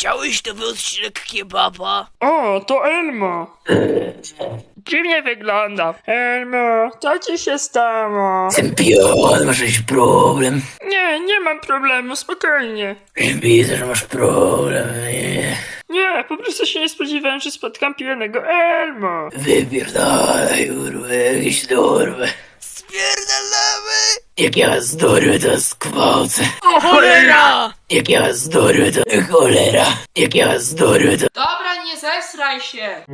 Chciałeś nowy odcinek kebaba? O, to Elmo. Dziwnie wygląda. Elmo, co ci się stało? Pion, masz jakiś problem? Nie, nie mam problemu, spokojnie. Widzę, że masz problem. Nie. Nie, po prostu się nie spodziewałem, że spotkam pijanego Elmo. Wypierdalaj, kurwa, jakieś dorwę. Jak ja was to skwołcę. O cholera! Jak ja was to cholera. Jak ja was to... Dobra, nie zesraj się!